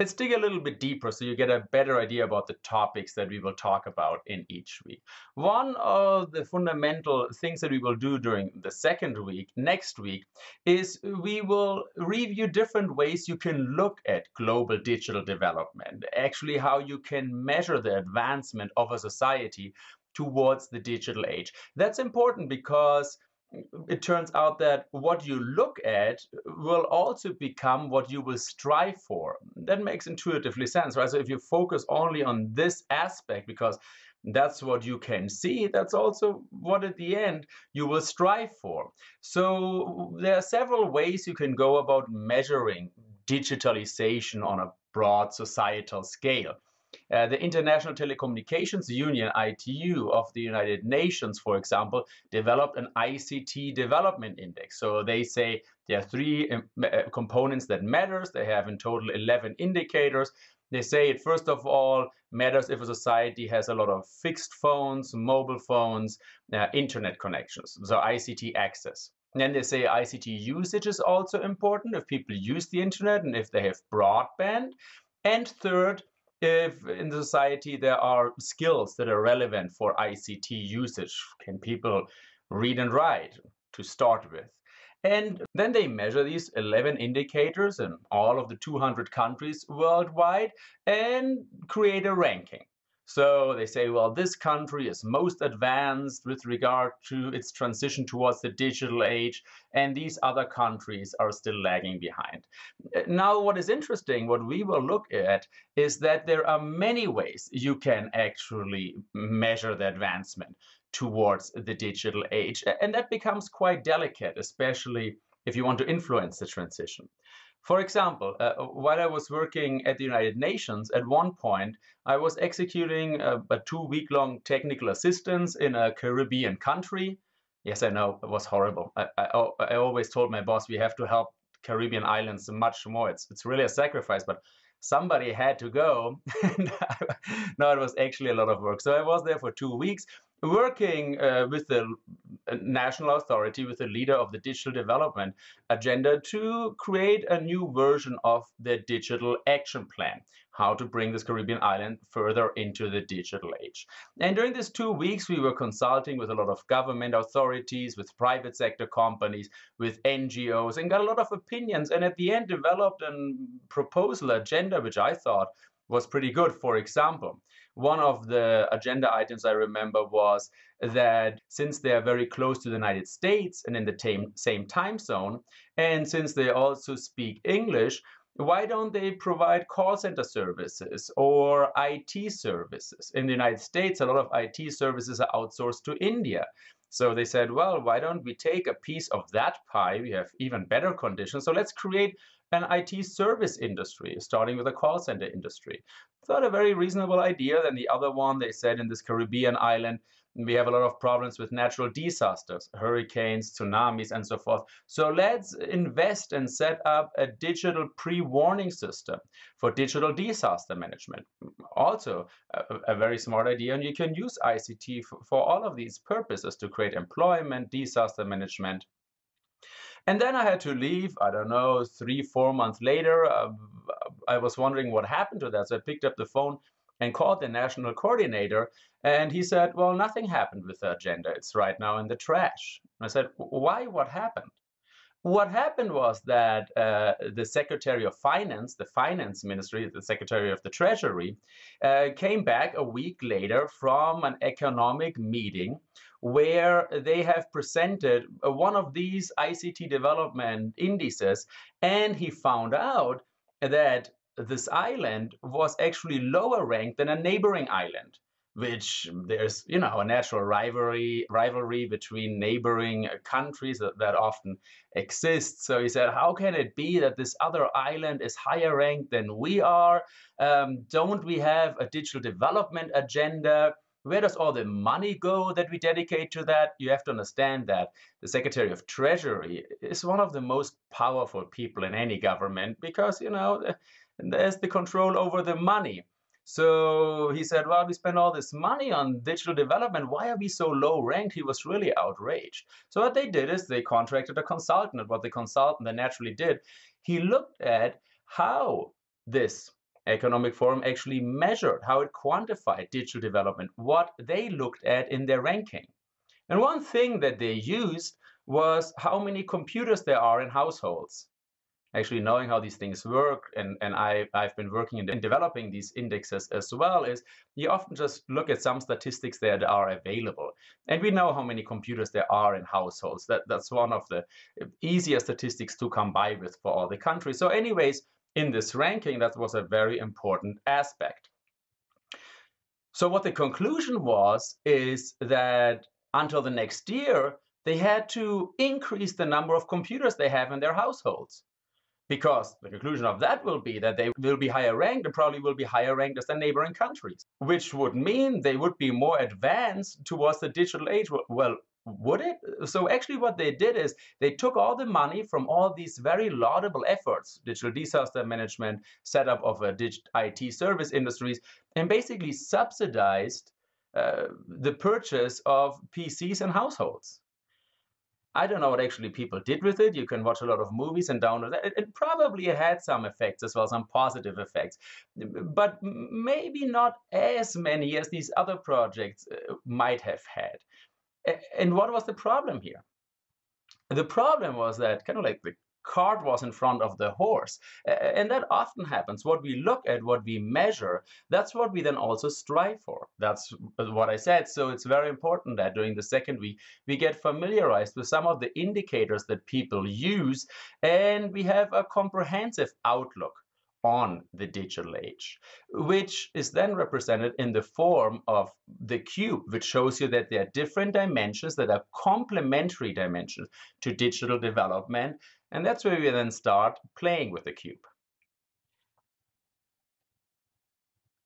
Let's dig a little bit deeper so you get a better idea about the topics that we will talk about in each week. One of the fundamental things that we will do during the second week, next week, is we will review different ways you can look at global digital development, actually, how you can measure the advancement of a society towards the digital age. That's important because it turns out that what you look at will also become what you will strive for. That makes intuitively sense, right? So if you focus only on this aspect, because that's what you can see, that's also what at the end you will strive for. So there are several ways you can go about measuring digitalization on a broad societal scale. Uh, the International Telecommunications Union, ITU, of the United Nations, for example, developed an ICT development index. So they say there are three um, uh, components that matters. They have in total 11 indicators. They say it first of all matters if a society has a lot of fixed phones, mobile phones, uh, internet connections, so ICT access. And then they say ICT usage is also important if people use the internet and if they have broadband. And third, if in the society there are skills that are relevant for ICT usage. Can people read and write to start with? And then they measure these 11 indicators in all of the 200 countries worldwide and create a ranking. So they say, well, this country is most advanced with regard to its transition towards the digital age, and these other countries are still lagging behind. Now, what is interesting, what we will look at, is that there are many ways you can actually measure the advancement towards the digital age. And that becomes quite delicate, especially if you want to influence the transition. For example, uh, while I was working at the United Nations, at one point I was executing a, a two week long technical assistance in a Caribbean country. Yes, I know, it was horrible. I, I, I always told my boss we have to help Caribbean islands much more. It's, it's really a sacrifice, but somebody had to go. no, it was actually a lot of work. So I was there for two weeks working uh, with the uh, national authority, with the leader of the digital development agenda to create a new version of the digital action plan, how to bring this Caribbean island further into the digital age. And during these two weeks, we were consulting with a lot of government authorities, with private sector companies, with NGOs, and got a lot of opinions. And at the end, developed a proposal agenda, which I thought was pretty good. For example, one of the agenda items I remember was that since they are very close to the United States and in the same, same time zone, and since they also speak English, why don't they provide call center services or IT services? In the United States, a lot of IT services are outsourced to India. So they said, well, why don't we take a piece of that pie? We have even better conditions. So let's create an IT service industry, starting with a call center industry. Thought a very reasonable idea. Then the other one, they said in this Caribbean island, we have a lot of problems with natural disasters, hurricanes, tsunamis, and so forth. So let's invest and set up a digital pre-warning system for digital disaster management. Also, a, a, very smart idea, and you can use ICT for, for all of these purposes to create employment, disaster management, and then I had to leave, I don't know, three, four months later. Uh, I was wondering what happened to that. So I picked up the phone and called the national coordinator. And he said, well, nothing happened with the agenda. It's right now in the trash. I said, why? What happened? What happened was that uh, the Secretary of Finance, the Finance Ministry, the Secretary of the Treasury, uh, came back a week later from an economic meeting where they have presented one of these ICT development indices, and he found out that this island was actually lower ranked than a neighboring island which there's you know a natural rivalry rivalry between neighboring countries that, that often exists so he said how can it be that this other island is higher ranked than we are? Um, don't we have a digital development agenda where does all the money go that we dedicate to that? You have to understand that the Secretary of Treasury is one of the most powerful people in any government because, you know, there's the control over the money. So he said, well, we spend all this money on digital development. Why are we so low ranked? He was really outraged. So what they did is they contracted a consultant. And what the consultant then naturally did, he looked at how this Economic Forum actually measured how it quantified digital development, what they looked at in their ranking. And one thing that they used was how many computers there are in households. Actually, knowing how these things work, and, and I, I've been working in, in developing these indexes as well, is you often just look at some statistics that are available. And we know how many computers there are in households. That, that's one of the easier statistics to come by with for all the countries. So anyways, in this ranking, that was a very important aspect. So what the conclusion was is that until the next year, they had to increase the number of computers they have in their households. Because the conclusion of that will be that they will be higher ranked and probably will be higher ranked as the neighboring countries, which would mean they would be more advanced towards the digital age. Well, would it? So actually what they did is they took all the money from all these very laudable efforts, digital disaster management, setup of a digital IT service industries, and basically subsidized uh, the purchase of PCs and households. I don't know what actually people did with it. You can watch a lot of movies and download it. It probably had some effects as well, some positive effects, but maybe not as many as these other projects uh, might have had. And what was the problem here? The problem was that kind of like the cart was in front of the horse. And that often happens. What we look at, what we measure, that's what we then also strive for. That's what I said. So it's very important that during the second week, we get familiarized with some of the indicators that people use and we have a comprehensive outlook on the digital age, which is then represented in the form of the cube, which shows you that there are different dimensions that are complementary dimensions to digital development and that's where we then start playing with the cube.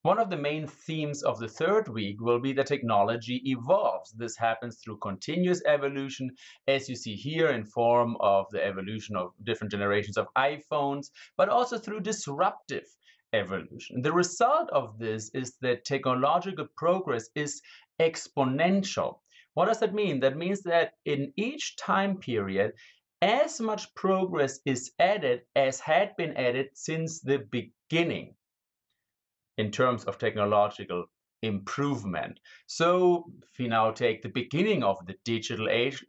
One of the main themes of the third week will be that technology evolves. This happens through continuous evolution, as you see here in form of the evolution of different generations of iPhones, but also through disruptive evolution. The result of this is that technological progress is exponential. What does that mean? That means that in each time period, as much progress is added as had been added since the beginning in terms of technological improvement. So if we now take the beginning of the digital age,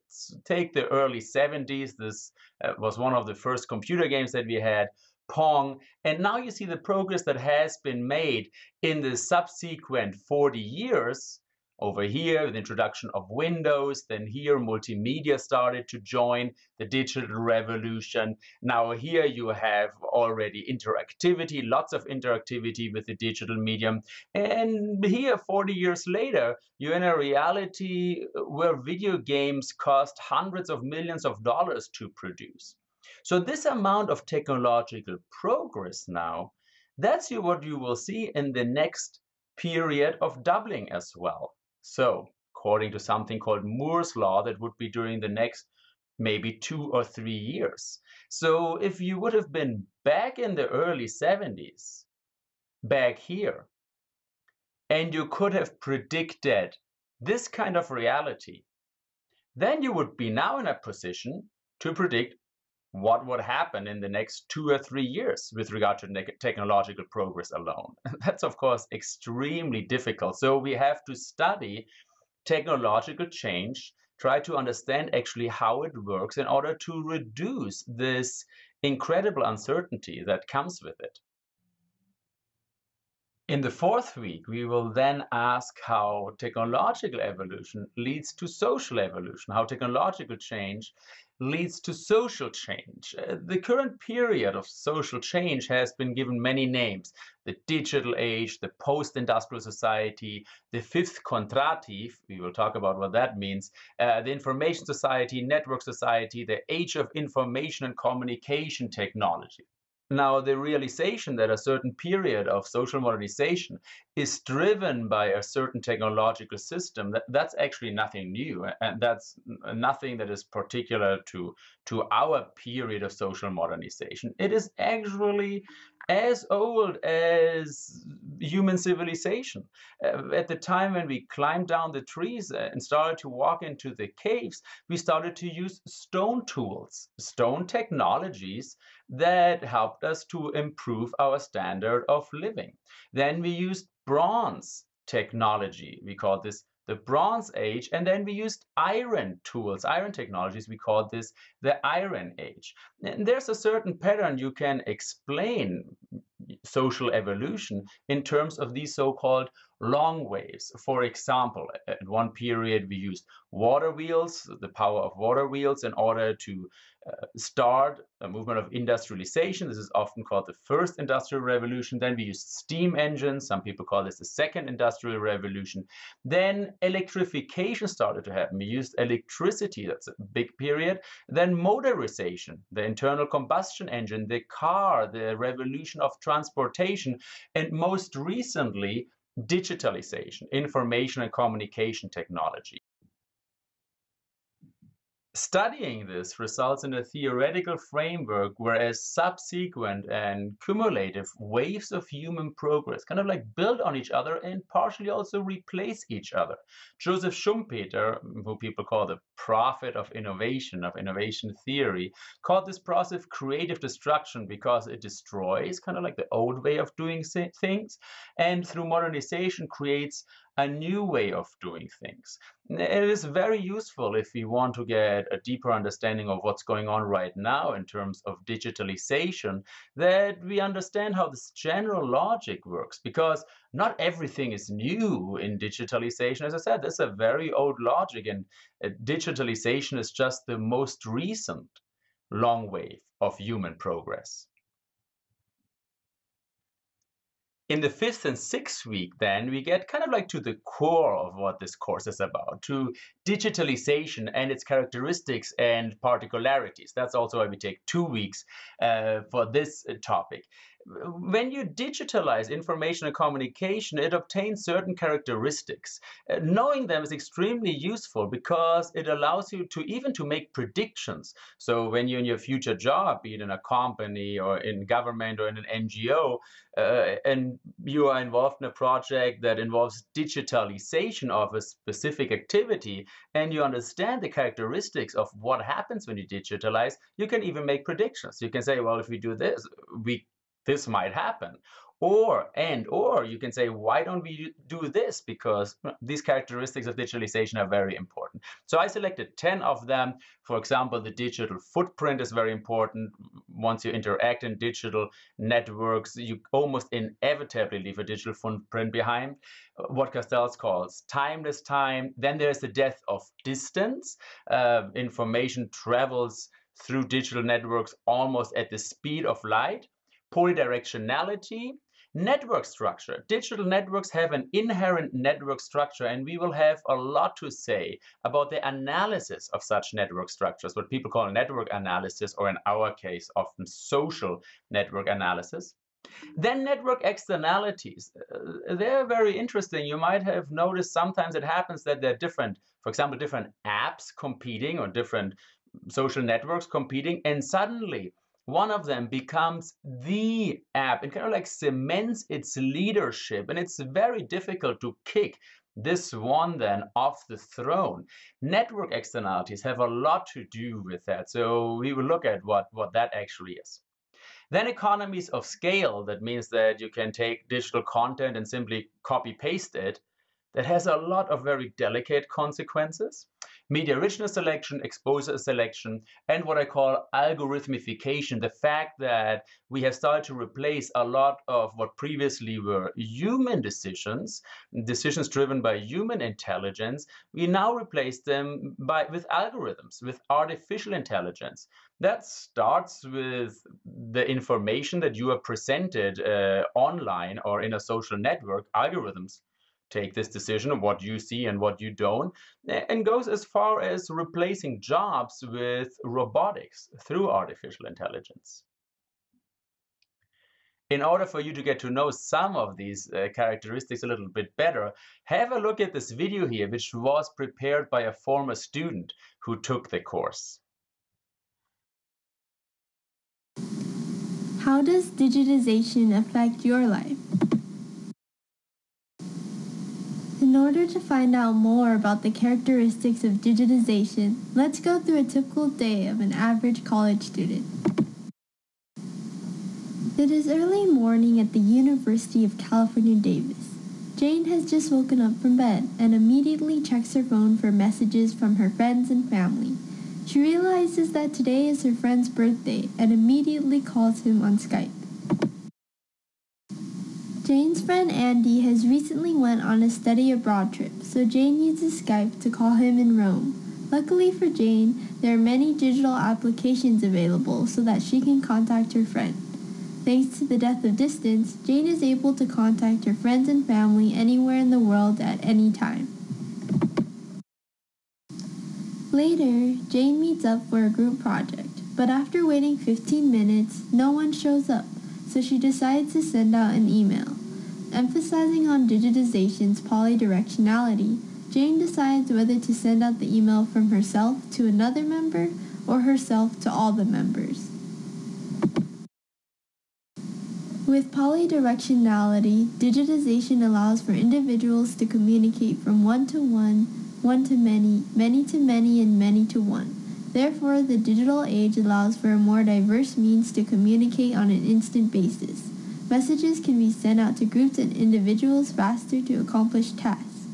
take the early 70s, this uh, was one of the first computer games that we had, Pong, and now you see the progress that has been made in the subsequent 40 years over here, the introduction of Windows, then here multimedia started to join the digital revolution. Now here you have already interactivity, lots of interactivity with the digital medium. And here, 40 years later, you're in a reality where video games cost hundreds of millions of dollars to produce. So this amount of technological progress now, that's what you will see in the next period of doubling as well. So according to something called Moore's law, that would be during the next maybe two or three years. So if you would have been back in the early 70s, back here, and you could have predicted this kind of reality, then you would be now in a position to predict what would happen in the next two or three years with regard to technological progress alone. That's, of course, extremely difficult. So we have to study technological change, try to understand actually how it works in order to reduce this incredible uncertainty that comes with it. In the fourth week, we will then ask how technological evolution leads to social evolution, how technological change leads to social change. Uh, the current period of social change has been given many names. The digital age, the post-industrial society, the fifth Kondratiev, we will talk about what that means, uh, the information society, network society, the age of information and communication technology. Now, the realization that a certain period of social modernization is driven by a certain technological system, that, that's actually nothing new. And that's nothing that is particular to, to our period of social modernization. It is actually as old as human civilization. Uh, at the time when we climbed down the trees uh, and started to walk into the caves, we started to use stone tools, stone technologies that helped us to improve our standard of living. Then we used bronze technology. We call this the Bronze Age, and then we used iron tools, iron technologies. We call this the Iron Age. And there's a certain pattern you can explain social evolution in terms of these so-called long waves. For example, at one period we used water wheels, the power of water wheels in order to uh, start a movement of industrialization. This is often called the first industrial revolution. Then we used steam engines. Some people call this the second industrial revolution. Then electrification started to happen. We used electricity. That's a big period. Then motorization, the internal combustion engine, the car, the revolution of transportation, and most recently, digitalization, information and communication technology. Studying this results in a theoretical framework whereas subsequent and cumulative waves of human progress kind of like build on each other and partially also replace each other. Joseph Schumpeter, who people call the prophet of innovation, of innovation theory, called this process creative destruction because it destroys kind of like the old way of doing things and through modernization creates a new way of doing things. It is very useful if we want to get a deeper understanding of what's going on right now in terms of digitalization, that we understand how this general logic works, because not everything is new in digitalization. As I said, this is a very old logic, and uh, digitalization is just the most recent long wave of human progress. In the fifth and sixth week, then we get kind of like to the core of what this course is about, to digitalization and its characteristics and particularities. That's also why we take two weeks uh, for this uh, topic when you digitalize information and communication, it obtains certain characteristics. Uh, knowing them is extremely useful because it allows you to even to make predictions. So when you're in your future job, be it in a company or in government or in an NGO, uh, and you are involved in a project that involves digitalization of a specific activity, and you understand the characteristics of what happens when you digitalize, you can even make predictions. You can say, well, if we do this, we this might happen. Or, and, or you can say, why don't we do this? Because these characteristics of digitalization are very important. So I selected 10 of them. For example, the digital footprint is very important. Once you interact in digital networks, you almost inevitably leave a digital footprint behind. What Castells calls timeless time. Then there's the death of distance. Uh, information travels through digital networks almost at the speed of light polydirectionality, network structure. Digital networks have an inherent network structure, and we will have a lot to say about the analysis of such network structures, what people call network analysis, or in our case, often social network analysis. Then network externalities. Uh, they're very interesting. You might have noticed sometimes it happens that there are different, for example, different apps competing or different social networks competing, and suddenly one of them becomes the app and kind of like cements its leadership. And it's very difficult to kick this one then off the throne. Network externalities have a lot to do with that. So we will look at what, what that actually is. Then economies of scale, that means that you can take digital content and simply copy paste it. That has a lot of very delicate consequences media richness selection, exposure selection, and what I call algorithmification, the fact that we have started to replace a lot of what previously were human decisions, decisions driven by human intelligence, we now replace them by with algorithms, with artificial intelligence. That starts with the information that you are presented uh, online or in a social network, algorithms take this decision of what you see and what you don't, and goes as far as replacing jobs with robotics through artificial intelligence. In order for you to get to know some of these uh, characteristics a little bit better, have a look at this video here, which was prepared by a former student who took the course. How does digitization affect your life? In order to find out more about the characteristics of digitization, let's go through a typical day of an average college student. It is early morning at the University of California, Davis. Jane has just woken up from bed and immediately checks her phone for messages from her friends and family. She realizes that today is her friend's birthday and immediately calls him on Skype. Jane's friend Andy has recently went on a study abroad trip, so Jane uses Skype to call him in Rome. Luckily for Jane, there are many digital applications available so that she can contact her friend. Thanks to the death of distance, Jane is able to contact her friends and family anywhere in the world at any time. Later, Jane meets up for a group project, but after waiting 15 minutes, no one shows up, so she decides to send out an email. Emphasizing on digitization's polydirectionality, Jane decides whether to send out the email from herself to another member or herself to all the members. With polydirectionality, digitization allows for individuals to communicate from one to one, one to many, many to many, and many to one. Therefore, the digital age allows for a more diverse means to communicate on an instant basis. Messages can be sent out to groups and individuals faster to accomplish tasks.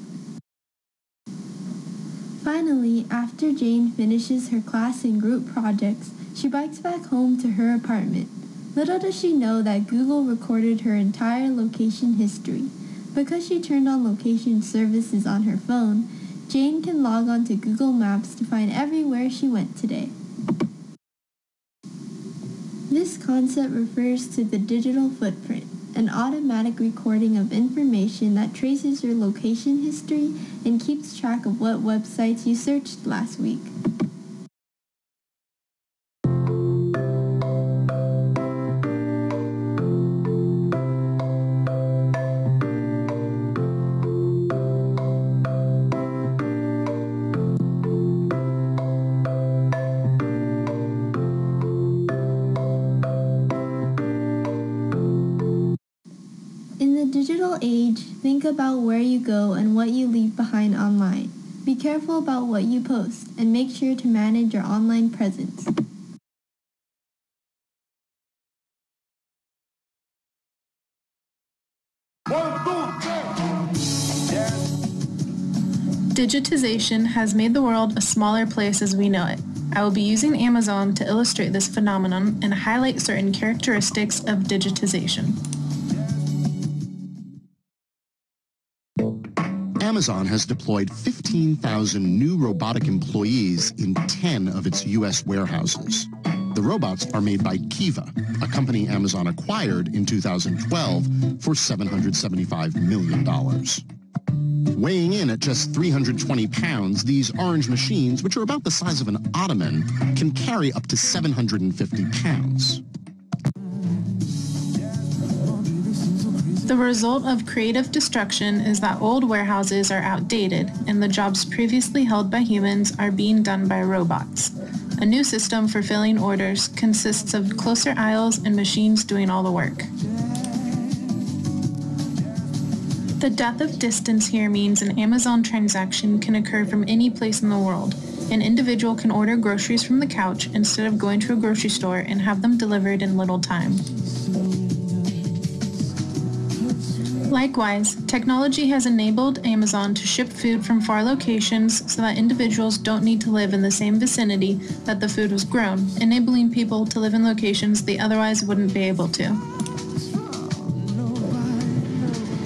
Finally, after Jane finishes her class and group projects, she bikes back home to her apartment. Little does she know that Google recorded her entire location history. Because she turned on location services on her phone, Jane can log on to Google Maps to find everywhere she went today. This concept refers to the digital footprint, an automatic recording of information that traces your location history and keeps track of what websites you searched last week. Age, think about where you go and what you leave behind online. Be careful about what you post and make sure to manage your online presence. Digitization has made the world a smaller place as we know it. I will be using Amazon to illustrate this phenomenon and highlight certain characteristics of digitization. Amazon has deployed 15,000 new robotic employees in 10 of its U.S. warehouses. The robots are made by Kiva, a company Amazon acquired in 2012 for $775 million. Weighing in at just 320 pounds, these orange machines, which are about the size of an ottoman, can carry up to 750 pounds. The result of creative destruction is that old warehouses are outdated and the jobs previously held by humans are being done by robots. A new system for filling orders consists of closer aisles and machines doing all the work. The death of distance here means an Amazon transaction can occur from any place in the world. An individual can order groceries from the couch instead of going to a grocery store and have them delivered in little time. Likewise, technology has enabled Amazon to ship food from far locations so that individuals don't need to live in the same vicinity that the food was grown, enabling people to live in locations they otherwise wouldn't be able to.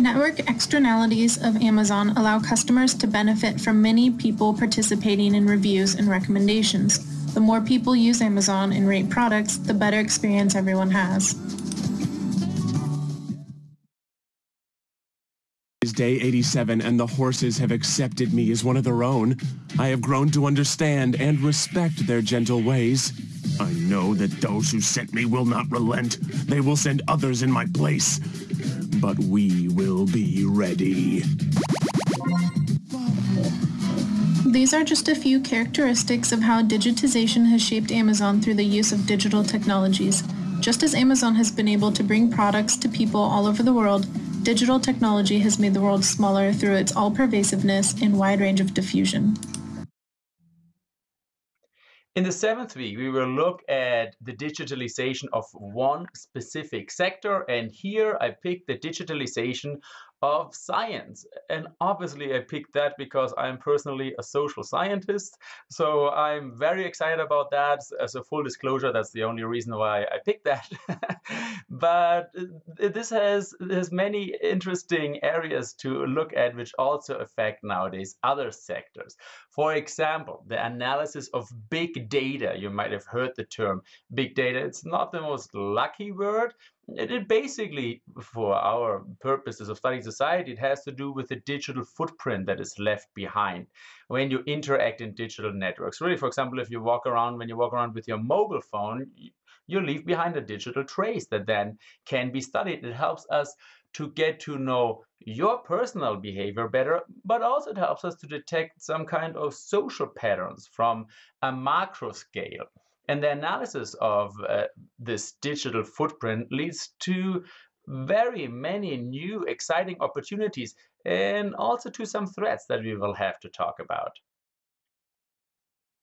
Network externalities of Amazon allow customers to benefit from many people participating in reviews and recommendations. The more people use Amazon and rate products, the better experience everyone has. Is day 87 and the horses have accepted me as one of their own. I have grown to understand and respect their gentle ways. I know that those who sent me will not relent. They will send others in my place. But we will be ready. These are just a few characteristics of how digitization has shaped Amazon through the use of digital technologies. Just as Amazon has been able to bring products to people all over the world, digital technology has made the world smaller through its all-pervasiveness and wide range of diffusion. In the seventh week, we will look at the digitalization of one specific sector. And here I picked the digitalization of science. And obviously, I picked that because I'm personally a social scientist. So I'm very excited about that. As a full disclosure, that's the only reason why I picked that. but this has, has many interesting areas to look at, which also affect nowadays other sectors. For example, the analysis of big data. You might have heard the term big data. It's not the most lucky word, it basically, for our purposes of studying society, it has to do with the digital footprint that is left behind when you interact in digital networks. Really, for example, if you walk around, when you walk around with your mobile phone, you leave behind a digital trace that then can be studied. It helps us to get to know your personal behavior better, but also it helps us to detect some kind of social patterns from a macro scale. And the analysis of uh, this digital footprint leads to very many new exciting opportunities and also to some threats that we will have to talk about.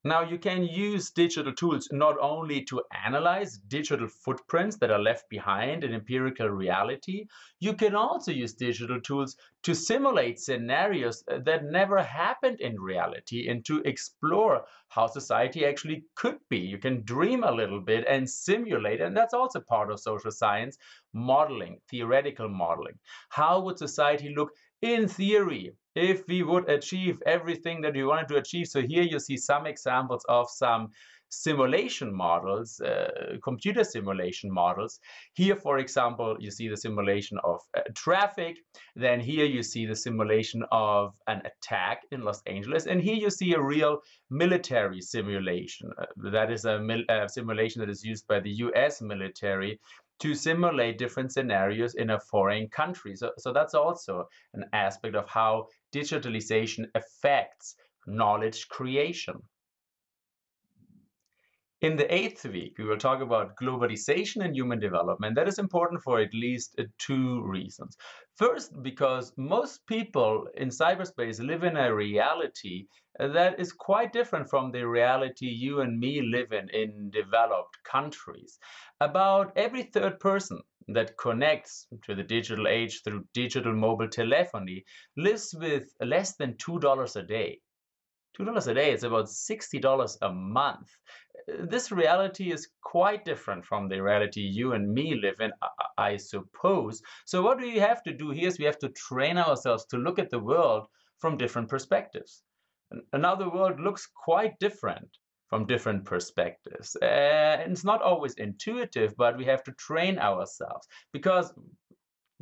Now, you can use digital tools not only to analyze digital footprints that are left behind in empirical reality, you can also use digital tools to simulate scenarios uh, that never happened in reality and to explore how society actually could be. You can dream a little bit and simulate, and that's also part of social science modeling, theoretical modeling. How would society look in theory if we would achieve everything that we wanted to achieve. So here you see some examples of some simulation models, uh, computer simulation models. Here, for example, you see the simulation of uh, traffic. Then here you see the simulation of an attack in Los Angeles. And here you see a real military simulation. Uh, that is a uh, simulation that is used by the US military to simulate different scenarios in a foreign country. So, so that's also an aspect of how digitalization affects knowledge creation. In the eighth week, we will talk about globalization and human development. That is important for at least uh, two reasons. First, because most people in cyberspace live in a reality uh, that is quite different from the reality you and me live in in developed countries. About every third person that connects to the digital age through digital mobile telephony lives with less than $2 a day. $2 a day is about $60 a month this reality is quite different from the reality you and me live in, I suppose. So what we have to do here is we have to train ourselves to look at the world from different perspectives. And now the world looks quite different from different perspectives. Uh, and it's not always intuitive, but we have to train ourselves because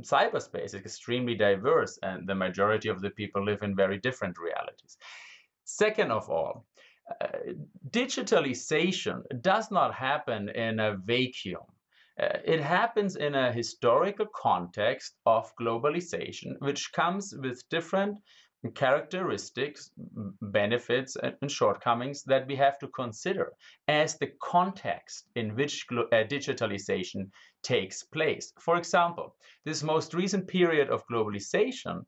cyberspace is extremely diverse and the majority of the people live in very different realities. Second of all, digitalization does not happen in a vacuum. Uh, it happens in a historical context of globalization, which comes with different characteristics, benefits, and shortcomings that we have to consider as the context in which uh, digitalization takes place. For example, this most recent period of globalization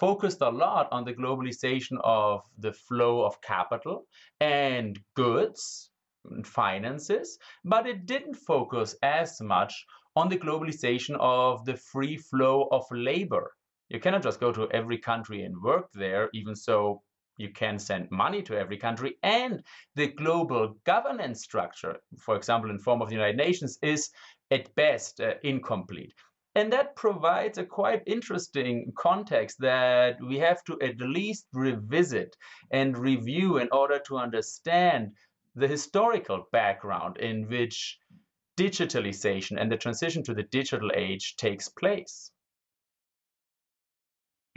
focused a lot on the globalization of the flow of capital and goods and finances, but it didn't focus as much on the globalization of the free flow of labor. You cannot just go to every country and work there, even so you can send money to every country. And the global governance structure, for example, in form of the United Nations, is at best uh, incomplete. And that provides a quite interesting context that we have to at least revisit and review in order to understand the historical background in which digitalization and the transition to the digital age takes place.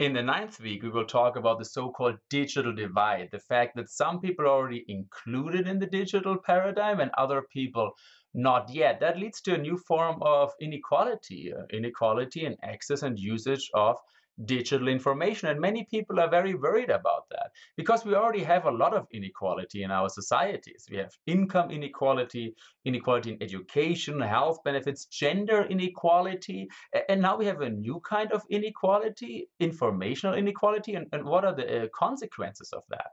In the ninth week, we will talk about the so-called digital divide, the fact that some people are already included in the digital paradigm and other people not yet. That leads to a new form of inequality, uh, inequality in access and usage of digital information. And many people are very worried about that because we already have a lot of inequality in our societies. We have income inequality, inequality in education, health benefits, gender inequality. And now we have a new kind of inequality, informational inequality. And, and what are the uh, consequences of that?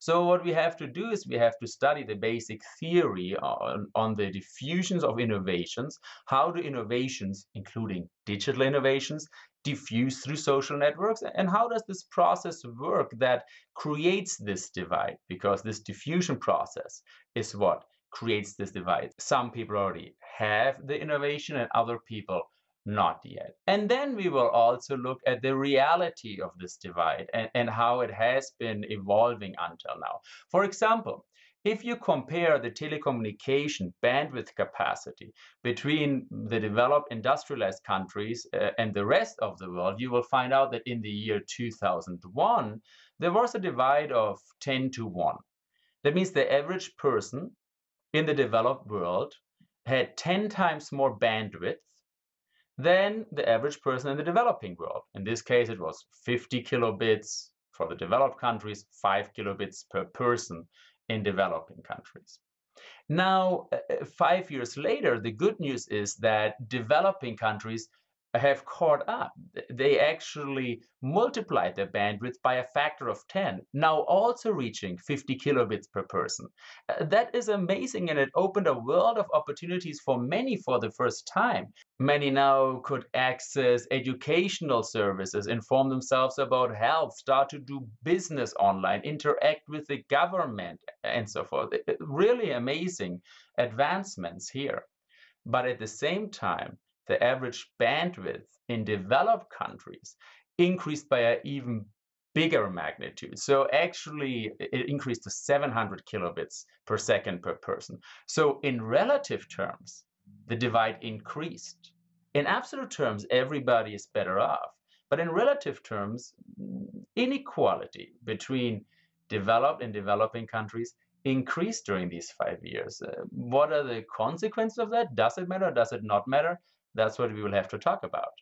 So what we have to do is we have to study the basic theory on, on the diffusions of innovations, how do innovations, including digital innovations, diffuse through social networks and how does this process work that creates this divide? Because this diffusion process is what creates this divide. Some people already have the innovation and other people not yet and then we will also look at the reality of this divide and, and how it has been evolving until now for example if you compare the telecommunication bandwidth capacity between the developed industrialized countries uh, and the rest of the world, you will find out that in the year 2001, there was a divide of 10 to 1. That means the average person in the developed world had 10 times more bandwidth than the average person in the developing world. In this case, it was 50 kilobits for the developed countries, 5 kilobits per person in developing countries. Now, uh, uh, five years later, the good news is that developing countries have caught up. They actually multiplied their bandwidth by a factor of 10, now also reaching 50 kilobits per person. Uh, that is amazing, and it opened a world of opportunities for many for the first time. Many now could access educational services, inform themselves about health, start to do business online, interact with the government, and so forth. Really amazing advancements here. But at the same time, the average bandwidth in developed countries increased by an even bigger magnitude. So actually, it increased to 700 kilobits per second per person. So in relative terms, the divide increased. In absolute terms, everybody is better off. But in relative terms, inequality between developed and developing countries increased during these five years. Uh, what are the consequences of that? Does it matter? Does it not matter? That's what we will have to talk about.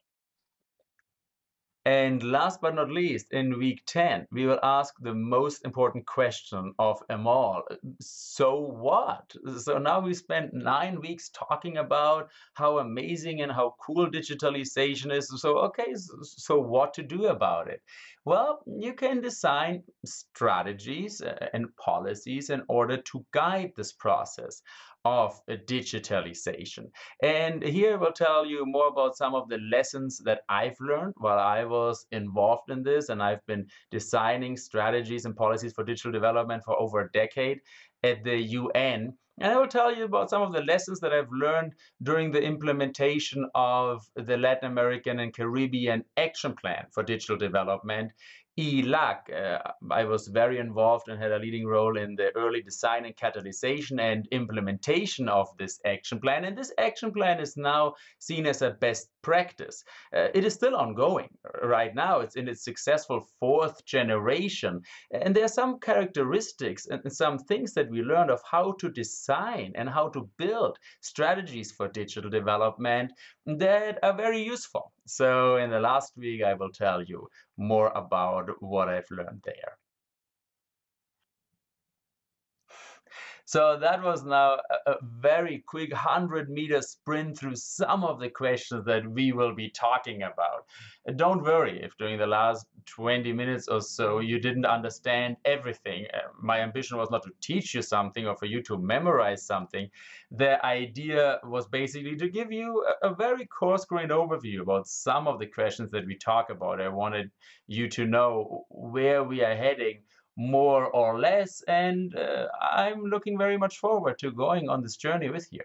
And last but not least, in week 10, we will ask the most important question of them all. So what? So now we spent nine weeks talking about how amazing and how cool digitalization is. So, okay, so what to do about it? Well, you can design strategies uh, and policies in order to guide this process of digitalization. And here we'll tell you more about some of the lessons that I've learned while I was involved in this. And I've been designing strategies and policies for digital development for over a decade at the UN. And I will tell you about some of the lessons that I've learned during the implementation of the Latin American and Caribbean Action Plan for Digital Development ELAC. Uh, I was very involved and had a leading role in the early design and catalyzation and implementation of this action plan. And this action plan is now seen as a best practice. Uh, it is still ongoing right now. It's in its successful fourth generation. And there are some characteristics and some things that we learned of how to design and how to build strategies for digital development that are very useful. So in the last week, I will tell you more about what I've learned there. So that was now a, a very quick 100 meter sprint through some of the questions that we will be talking about. Don't worry if during the last 20 minutes or so you didn't understand everything. Uh, my ambition was not to teach you something or for you to memorize something. The idea was basically to give you a, a very coarse-grained overview about some of the questions that we talk about. I wanted you to know where we are heading more or less. And uh, I'm looking very much forward to going on this journey with you.